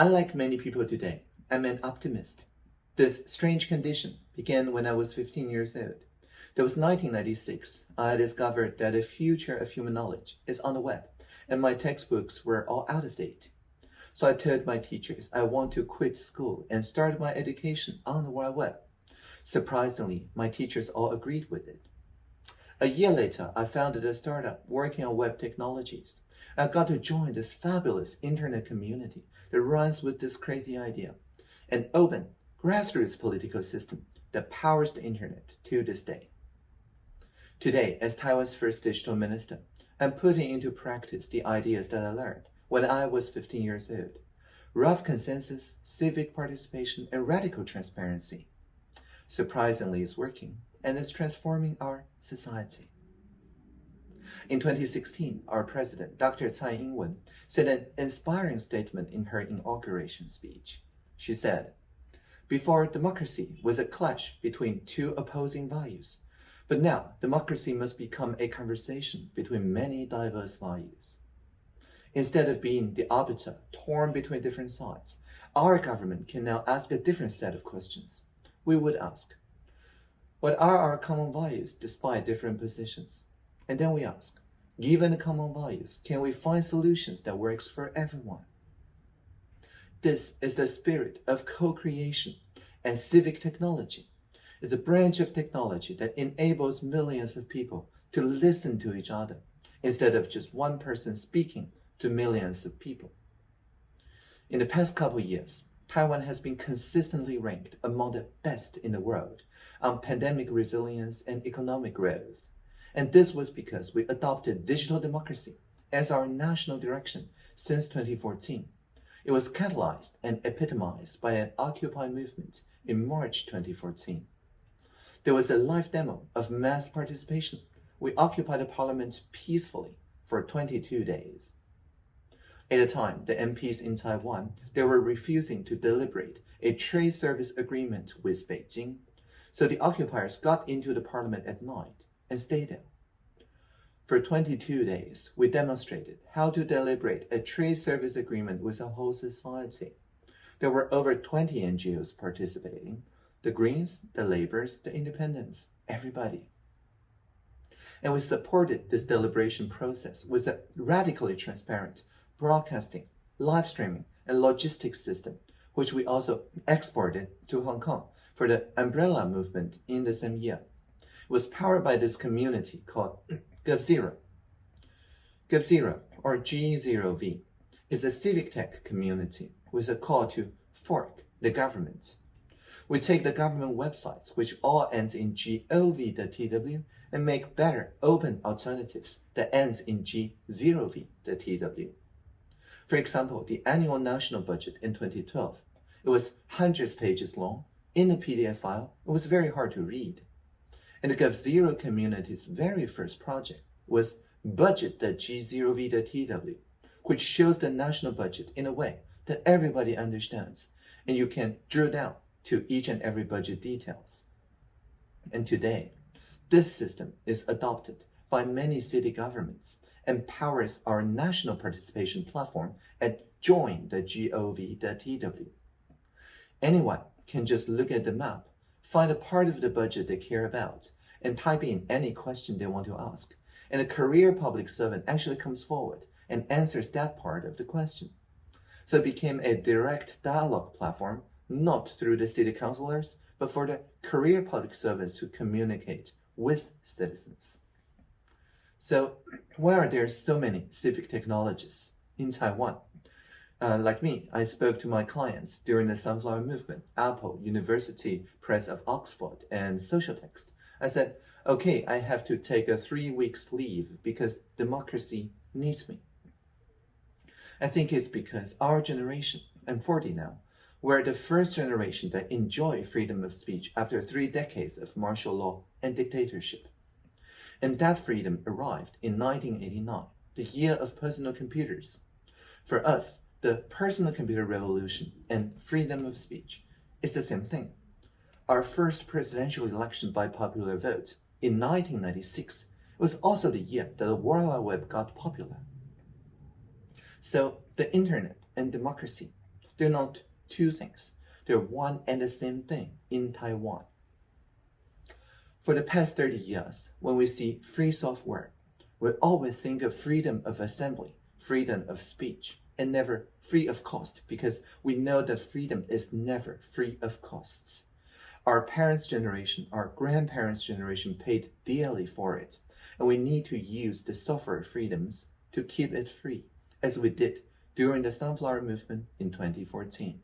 Unlike many people today, I'm an optimist. This strange condition began when I was 15 years old. That was 1996. I discovered that the future of human knowledge is on the web, and my textbooks were all out of date. So I told my teachers I want to quit school and start my education on the World Web. Surprisingly, my teachers all agreed with it. A year later, I founded a startup working on web technologies. I got to join this fabulous internet community that runs with this crazy idea, an open, grassroots political system that powers the internet to this day. Today, as Taiwan's first digital minister, I'm putting into practice the ideas that I learned when I was 15 years old. Rough consensus, civic participation, and radical transparency. Surprisingly, it's working, and it's transforming our society. In 2016, our president, Dr. Tsai Ing-wen, said an inspiring statement in her inauguration speech. She said, Before, democracy was a clash between two opposing values, but now democracy must become a conversation between many diverse values. Instead of being the arbiter torn between different sides, our government can now ask a different set of questions. We would ask, what are our common values despite different positions? And then we ask, given the common values, can we find solutions that works for everyone? This is the spirit of co-creation and civic technology. It's a branch of technology that enables millions of people to listen to each other instead of just one person speaking to millions of people. In the past couple years, Taiwan has been consistently ranked among the best in the world on pandemic resilience and economic growth. And this was because we adopted digital democracy as our national direction since 2014. It was catalyzed and epitomized by an Occupy movement in March 2014. There was a live demo of mass participation. We occupied the parliament peacefully for 22 days. At the time, the MPs in Taiwan, they were refusing to deliberate a trade service agreement with Beijing. So the occupiers got into the parliament at night and stayed there. For 22 days, we demonstrated how to deliberate a trade service agreement with a whole society. There were over 20 NGOs participating, the Greens, the Labours, the Independents, everybody. And we supported this deliberation process with a radically transparent broadcasting, live streaming, and logistics system, which we also exported to Hong Kong for the umbrella movement in the same year. Was powered by this community called GovZero. GovZero, or G0V, is a civic tech community with a call to fork the government. We take the government websites, which all ends in gov.tw, and make better open alternatives that ends in g0v.tw. For example, the annual national budget in 2012, it was hundreds of pages long in a PDF file. It was very hard to read. And GovZero community's very first project was budget.g0v.tw, which shows the national budget in a way that everybody understands, and you can drill down to each and every budget details. And today, this system is adopted by many city governments and powers our national participation platform at join.gov.tw. Anyone can just look at the map, find a part of the budget they care about, and type in any question they want to ask. And a career public servant actually comes forward and answers that part of the question. So it became a direct dialogue platform, not through the city councilors, but for the career public servants to communicate with citizens. So why are there so many civic technologists in Taiwan? Uh, like me, I spoke to my clients during the Sunflower Movement, Apple, University Press of Oxford, and Social Text. I said, okay, I have to take a three weeks leave because democracy needs me. I think it's because our generation, I'm 40 now, we're the first generation that enjoy freedom of speech after three decades of martial law and dictatorship. And that freedom arrived in 1989, the year of personal computers. For us, the personal computer revolution and freedom of speech is the same thing. Our first presidential election by popular vote in 1996 was also the year that the World Wide Web got popular. So the internet and democracy, They're not two things. They're one and the same thing in Taiwan. For the past 30 years, when we see free software, we always think of freedom of assembly, freedom of speech, and never free of cost because we know that freedom is never free of costs. Our parents' generation, our grandparents' generation paid dearly for it, and we need to use the software freedoms to keep it free, as we did during the Sunflower Movement in 2014.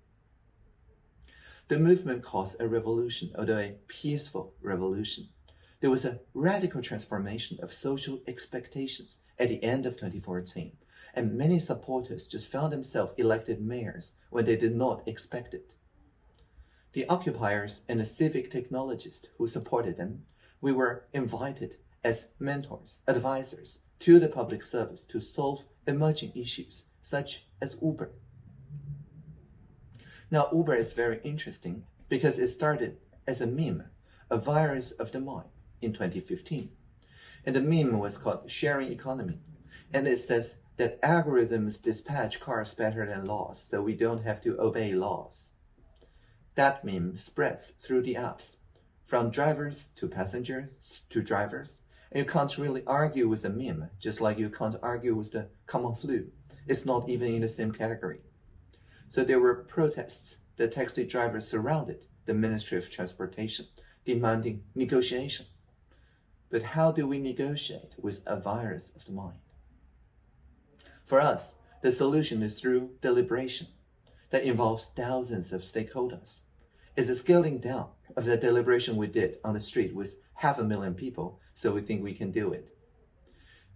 The movement caused a revolution, although a peaceful revolution. There was a radical transformation of social expectations at the end of 2014, and many supporters just found themselves elected mayors when they did not expect it. The occupiers and the civic technologists who supported them, we were invited as mentors, advisors to the public service to solve emerging issues such as Uber. Now, Uber is very interesting because it started as a meme, a virus of the mind, in 2015. And the meme was called Sharing Economy. And it says that algorithms dispatch cars better than laws, so we don't have to obey laws. That meme spreads through the apps, from drivers to passengers to drivers. And you can't really argue with the meme, just like you can't argue with the common flu. It's not even in the same category. So there were protests. The taxi drivers surrounded the Ministry of Transportation, demanding negotiation. But how do we negotiate with a virus of the mind? For us, the solution is through deliberation that involves thousands of stakeholders. It's a scaling down of the deliberation we did on the street with half a million people, so we think we can do it.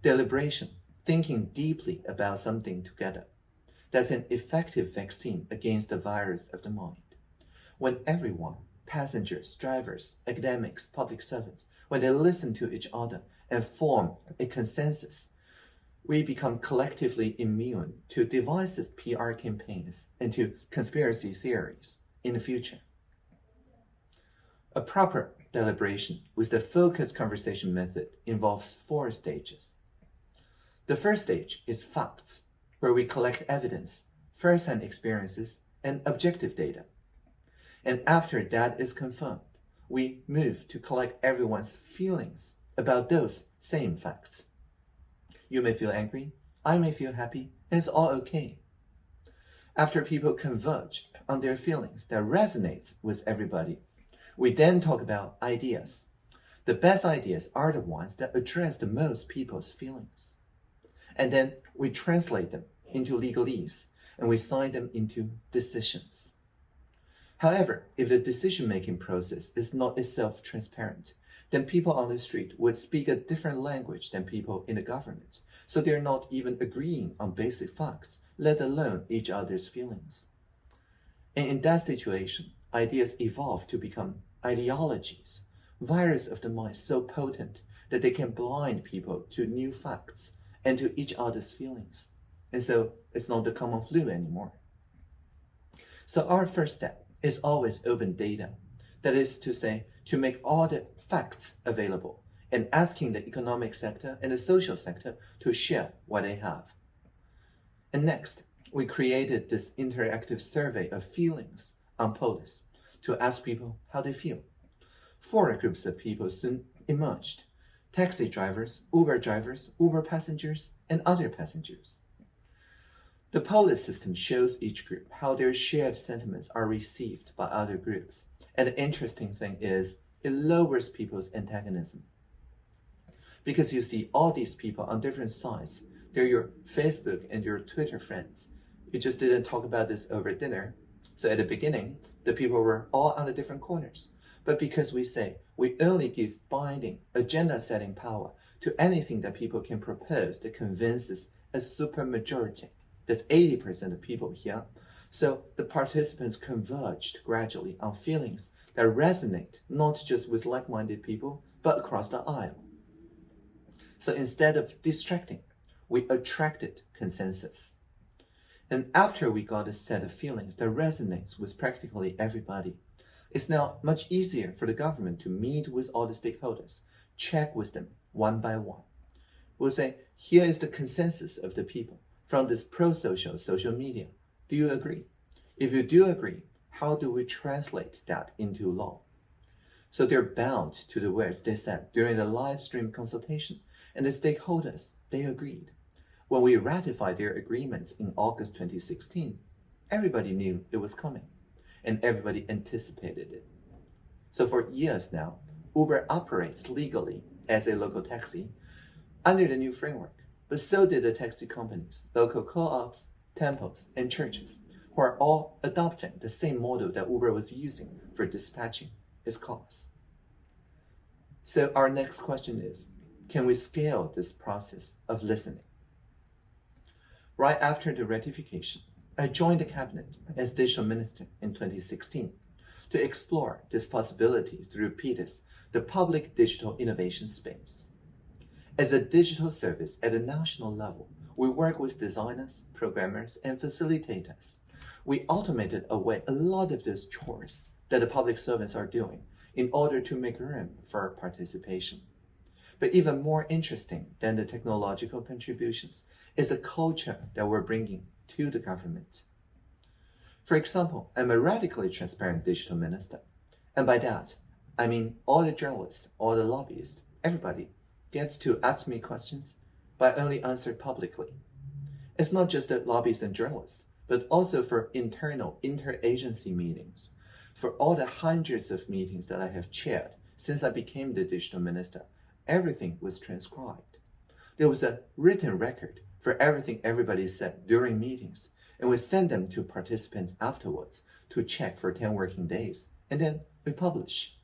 Deliberation, thinking deeply about something together that's an effective vaccine against the virus of the mind. When everyone, passengers, drivers, academics, public servants, when they listen to each other and form a consensus, we become collectively immune to divisive PR campaigns and to conspiracy theories in the future. A proper deliberation with the focused conversation method involves four stages. The first stage is facts, where we collect evidence, first-hand experiences, and objective data. And after that is confirmed, we move to collect everyone's feelings about those same facts. You may feel angry, I may feel happy, and it's all okay. After people converge on their feelings that resonates with everybody, we then talk about ideas. The best ideas are the ones that address the most people's feelings and then we translate them into legalese and we sign them into decisions. However, if the decision-making process is not itself transparent, then people on the street would speak a different language than people in the government, so they're not even agreeing on basic facts, let alone each other's feelings. And in that situation, ideas evolve to become ideologies, virus of the mind so potent that they can blind people to new facts and to each other's feelings. And so it's not the common flu anymore. So our first step is always open data. That is to say, to make all the facts available and asking the economic sector and the social sector to share what they have. And next, we created this interactive survey of feelings on Polis to ask people how they feel. Four groups of people soon emerged taxi drivers, Uber drivers, Uber passengers, and other passengers. The Polis system shows each group how their shared sentiments are received by other groups. And the interesting thing is, it lowers people's antagonism. Because you see all these people on different sides. They're your Facebook and your Twitter friends. You just didn't talk about this over dinner. So at the beginning, the people were all on the different corners but because we say we only give binding, agenda-setting power to anything that people can propose that convinces a supermajority. That's 80% of people here. So the participants converged gradually on feelings that resonate not just with like-minded people, but across the aisle. So instead of distracting, we attracted consensus. And after we got a set of feelings that resonates with practically everybody, it's now much easier for the government to meet with all the stakeholders, check with them one by one. We'll say, here is the consensus of the people from this pro-social social media. Do you agree? If you do agree, how do we translate that into law? So they're bound to the words they said during the live stream consultation, and the stakeholders, they agreed. When we ratified their agreements in August 2016, everybody knew it was coming, and everybody anticipated it. So for years now, Uber operates legally as a local taxi under the new framework, but so did the taxi companies, local co-ops, temples, and churches, who are all adopting the same model that Uber was using for dispatching its cars. So our next question is, can we scale this process of listening? Right after the ratification, I joined the cabinet as digital minister in 2016 to explore this possibility through PDIS, the Public Digital Innovation Space. As a digital service at a national level, we work with designers, programmers, and facilitators. We automated away a lot of those chores that the public servants are doing in order to make room for participation. But even more interesting than the technological contributions is the culture that we're bringing to the government. For example, I'm a radically transparent digital minister. And by that, I mean all the journalists, all the lobbyists, everybody gets to ask me questions, I only answer publicly. It's not just the lobbyists and journalists, but also for internal interagency meetings. For all the hundreds of meetings that I have chaired since I became the digital minister, everything was transcribed. There was a written record for everything everybody said during meetings, and we send them to participants afterwards to check for 10 working days, and then we publish.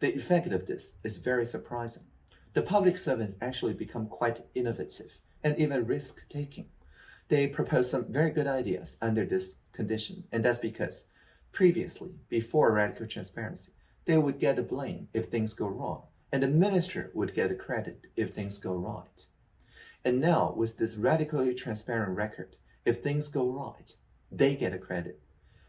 The effect of this is very surprising. The public servants actually become quite innovative and even risk-taking. They propose some very good ideas under this condition, and that's because previously, before radical transparency, they would get the blame if things go wrong, and the minister would get the credit if things go right. And now, with this radically transparent record, if things go right, they get a credit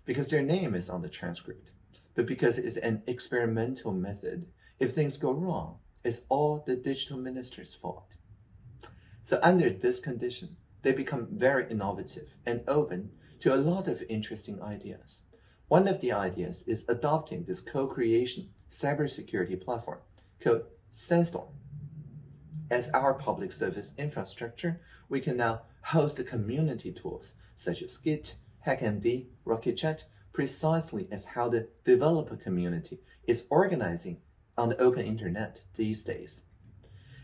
because their name is on the transcript. But because it's an experimental method, if things go wrong, it's all the digital minister's fault. So under this condition, they become very innovative and open to a lot of interesting ideas. One of the ideas is adopting this co-creation cybersecurity platform called Sandstorm as our public service infrastructure, we can now host the community tools such as Git, HackMD, RocketChat, precisely as how the developer community is organizing on the open internet these days.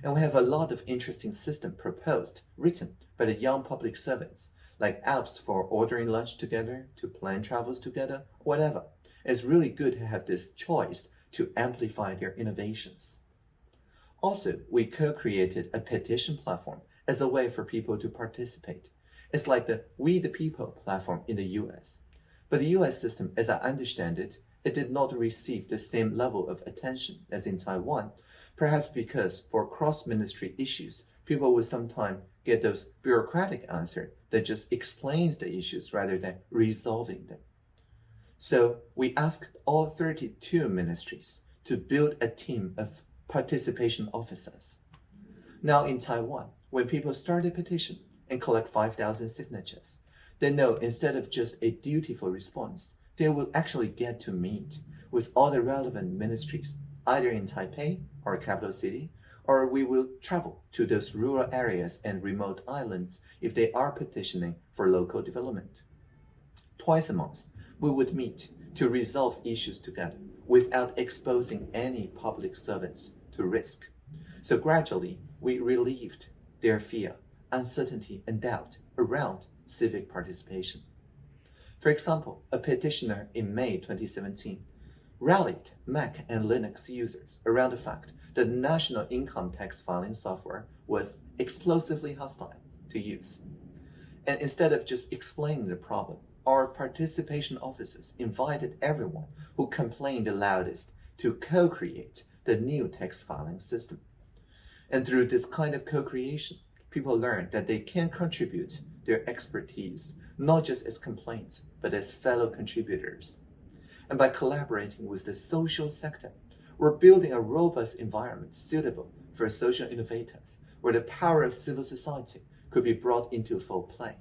And we have a lot of interesting systems proposed, written by the young public servants, like apps for ordering lunch together, to plan travels together, whatever. It's really good to have this choice to amplify their innovations. Also, we co-created a petition platform as a way for people to participate. It's like the We the People platform in the US. But the US system, as I understand it, it did not receive the same level of attention as in Taiwan, perhaps because for cross-ministry issues, people would sometimes get those bureaucratic answers that just explains the issues rather than resolving them. So we asked all 32 ministries to build a team of participation officers. Now in Taiwan, when people start a petition and collect 5,000 signatures, they know instead of just a dutiful response, they will actually get to meet with all the relevant ministries, either in Taipei or capital city, or we will travel to those rural areas and remote islands if they are petitioning for local development. Twice a month, we would meet to resolve issues together without exposing any public servants to risk. So gradually, we relieved their fear, uncertainty, and doubt around civic participation. For example, a petitioner in May 2017 rallied Mac and Linux users around the fact that national income tax filing software was explosively hostile to use. And instead of just explaining the problem, our participation officers invited everyone who complained the loudest to co-create the new tax filing system. And through this kind of co-creation, people learn that they can contribute their expertise, not just as complaints, but as fellow contributors. And by collaborating with the social sector, we're building a robust environment suitable for social innovators, where the power of civil society could be brought into full play.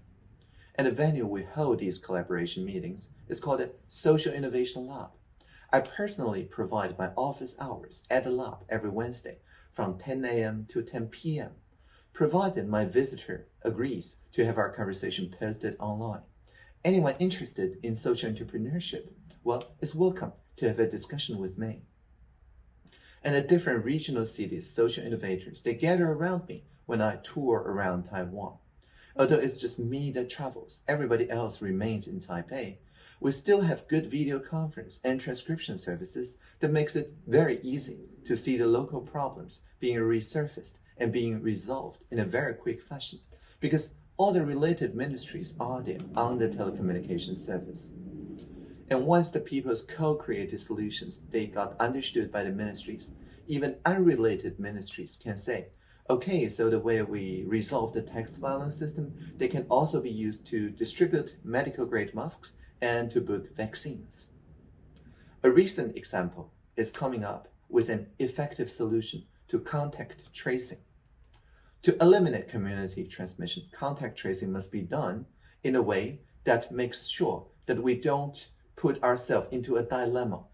And the venue we hold these collaboration meetings is called the Social Innovation Lab. I personally provide my office hours at the lab every Wednesday from 10 a.m. to 10 p.m., provided my visitor agrees to have our conversation posted online. Anyone interested in social entrepreneurship, well, is welcome to have a discussion with me. And the different regional cities' social innovators, they gather around me when I tour around Taiwan. Although it's just me that travels, everybody else remains in Taipei, we still have good video conference and transcription services that makes it very easy to see the local problems being resurfaced and being resolved in a very quick fashion because all the related ministries are there on the telecommunications service. And once the people's co-created solutions, they got understood by the ministries, even unrelated ministries can say, okay, so the way we resolve the tax filing system, they can also be used to distribute medical grade masks and to book vaccines. A recent example is coming up with an effective solution to contact tracing. To eliminate community transmission, contact tracing must be done in a way that makes sure that we don't put ourselves into a dilemma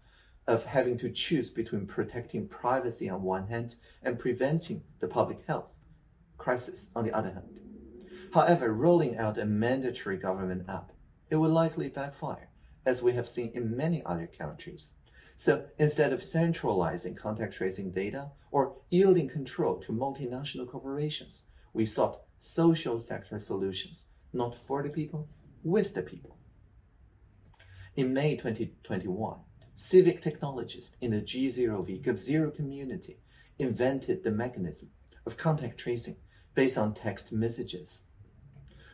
of having to choose between protecting privacy on one hand and preventing the public health crisis on the other hand. However, rolling out a mandatory government app, it will likely backfire, as we have seen in many other countries. So instead of centralizing contact tracing data or yielding control to multinational corporations, we sought social sector solutions, not for the people, with the people. In May 2021, civic technologists in the G0V GovZero community invented the mechanism of contact tracing based on text messages.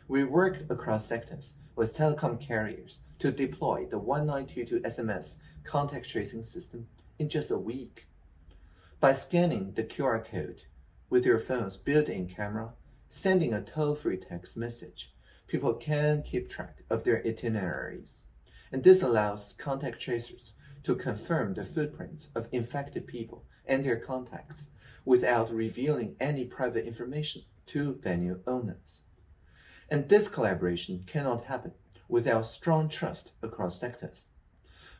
We worked across sectors with telecom carriers to deploy the 1922 SMS contact tracing system in just a week. By scanning the QR code with your phone's built-in camera, sending a toll-free text message, people can keep track of their itineraries and this allows contact tracers to confirm the footprints of infected people and their contacts without revealing any private information to venue owners. And this collaboration cannot happen without strong trust across sectors.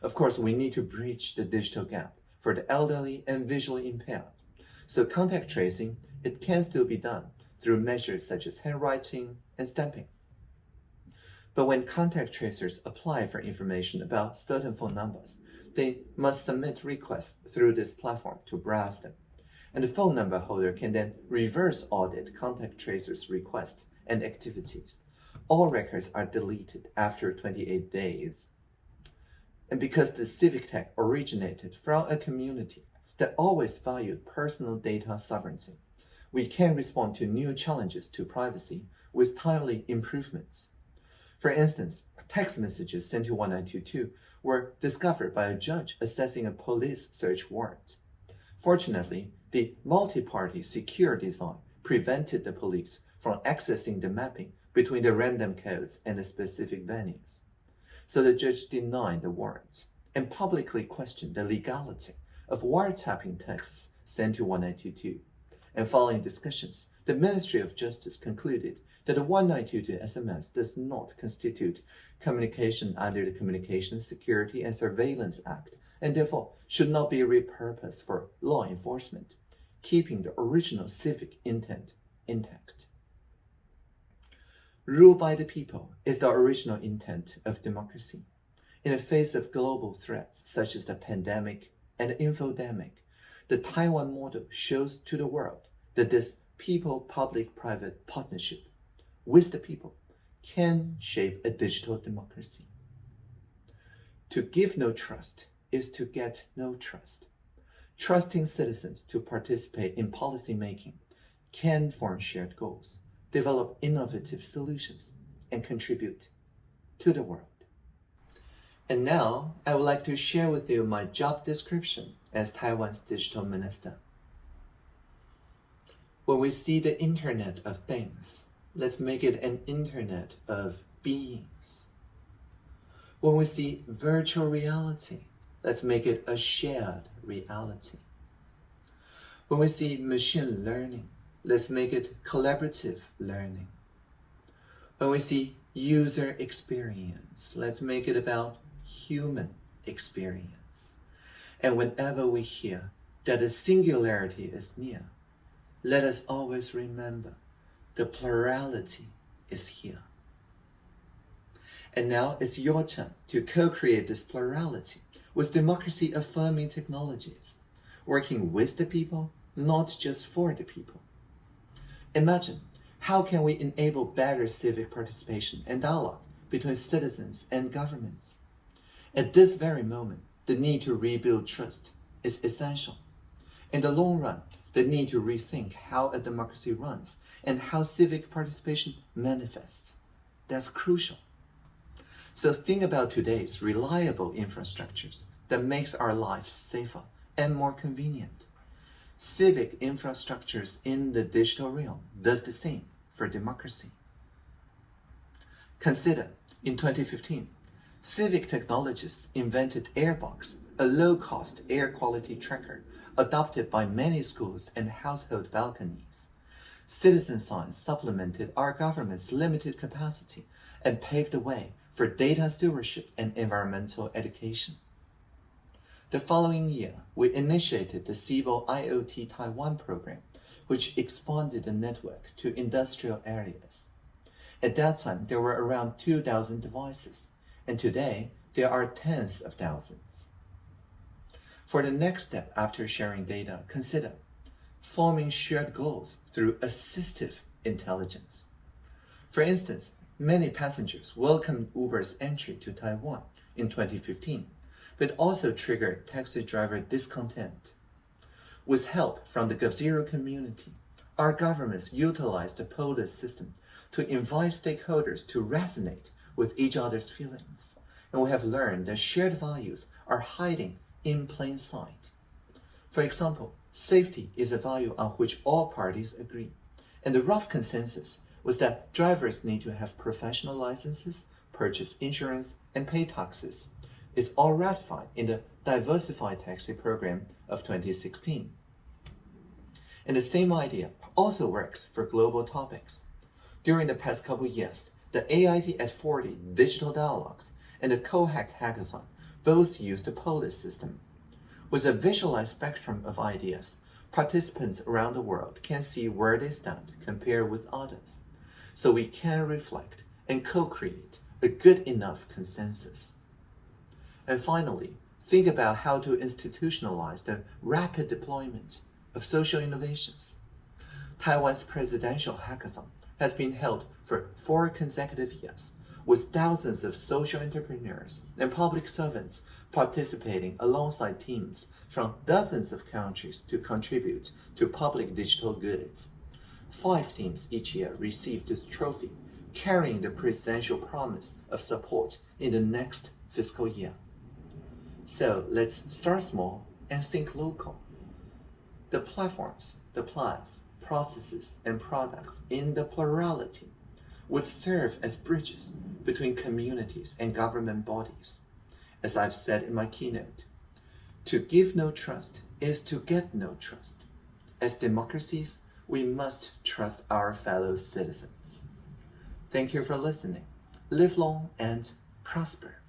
Of course, we need to bridge the digital gap for the elderly and visually impaired. So contact tracing, it can still be done through measures such as handwriting and stamping. But when contact tracers apply for information about certain phone numbers, they must submit requests through this platform to browse them. And the phone number holder can then reverse audit contact tracers' requests and activities. All records are deleted after 28 days. And because the civic tech originated from a community that always valued personal data sovereignty, we can respond to new challenges to privacy with timely improvements. For instance, text messages sent to 1922 were discovered by a judge assessing a police search warrant. Fortunately, the multi-party secure design prevented the police from accessing the mapping between the random codes and the specific venues. So the judge denied the warrant and publicly questioned the legality of wiretapping texts sent to 1922. And following discussions, the Ministry of Justice concluded that the 1922 SMS does not constitute communication under the Communications Security and Surveillance Act and therefore should not be repurposed for law enforcement, keeping the original civic intent intact. Rule by the people is the original intent of democracy. In the face of global threats such as the pandemic and infodemic, the Taiwan model shows to the world that this people-public-private partnership with the people can shape a digital democracy. To give no trust is to get no trust. Trusting citizens to participate in policy making can form shared goals, develop innovative solutions, and contribute to the world. And now, I would like to share with you my job description as Taiwan's digital minister. When we see the Internet of Things, let's make it an internet of beings. When we see virtual reality, let's make it a shared reality. When we see machine learning, let's make it collaborative learning. When we see user experience. Let's make it about human experience. And whenever we hear that the singularity is near, let us always remember the plurality is here. And now it's your turn to co-create this plurality with democracy affirming technologies, working with the people, not just for the people. Imagine how can we enable better civic participation and dialogue between citizens and governments? At this very moment, the need to rebuild trust is essential. In the long run, the need to rethink how a democracy runs and how civic participation manifests. That's crucial. So think about today's reliable infrastructures that makes our lives safer and more convenient. Civic infrastructures in the digital realm does the same for democracy. Consider, in 2015, Civic technologists invented Airbox, a low-cost air quality tracker adopted by many schools and household balconies. Citizen science supplemented our government's limited capacity and paved the way for data stewardship and environmental education. The following year, we initiated the Civil IoT Taiwan program which expanded the network to industrial areas. At that time, there were around 2,000 devices, and today there are tens of thousands. For the next step after sharing data, consider forming shared goals through assistive intelligence. For instance, many passengers welcomed Uber's entry to Taiwan in 2015, but also trigger taxi driver discontent. With help from the GovZero community, our governments utilize the POLIS system to invite stakeholders to resonate with each other's feelings. And we have learned that shared values are hiding in plain sight. For example, safety is a value on which all parties agree. And the rough consensus was that drivers need to have professional licenses, purchase insurance, and pay taxes. It's all ratified in the Diversified Taxi Program of 2016. And the same idea also works for global topics. During the past couple years, the AIT at 40 digital dialogues and the CoHack hackathon both used the POLIS system. With a visualized spectrum of ideas, participants around the world can see where they stand compared with others, so we can reflect and co-create a good enough consensus. And finally, think about how to institutionalize the rapid deployment of social innovations. Taiwan's presidential hackathon has been held for four consecutive years, with thousands of social entrepreneurs and public servants participating alongside teams from dozens of countries to contribute to public digital goods. Five teams each year receive this trophy, carrying the presidential promise of support in the next fiscal year. So let's start small and think local. The platforms, the plans, processes, and products in the plurality would serve as bridges between communities and government bodies. As I've said in my keynote, to give no trust is to get no trust. As democracies, we must trust our fellow citizens. Thank you for listening. Live long and prosper.